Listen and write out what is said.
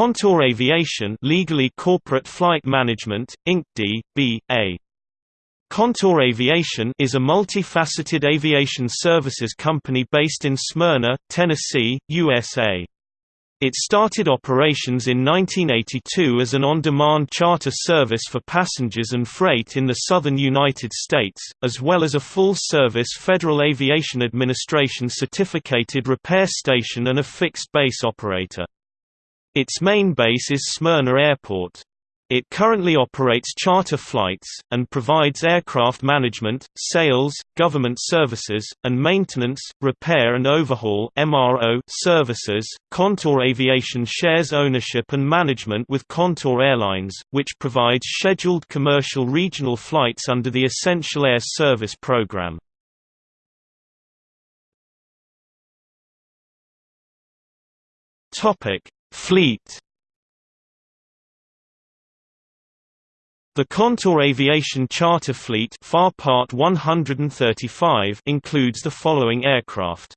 Contour Aviation legally Corporate Flight Management, Inc. D. B. A. Contour Aviation is a multifaceted aviation services company based in Smyrna, Tennessee, USA. It started operations in 1982 as an on-demand charter service for passengers and freight in the southern United States, as well as a full-service Federal Aviation Administration certificated repair station and a fixed-base operator. Its main base is Smyrna Airport. It currently operates charter flights, and provides aircraft management, sales, government services, and maintenance, repair and overhaul services. Contour Aviation shares ownership and management with Contour Airlines, which provides scheduled commercial regional flights under the Essential Air Service program. Fleet The Contour Aviation Charter Fleet FAR Part 135 includes the following aircraft.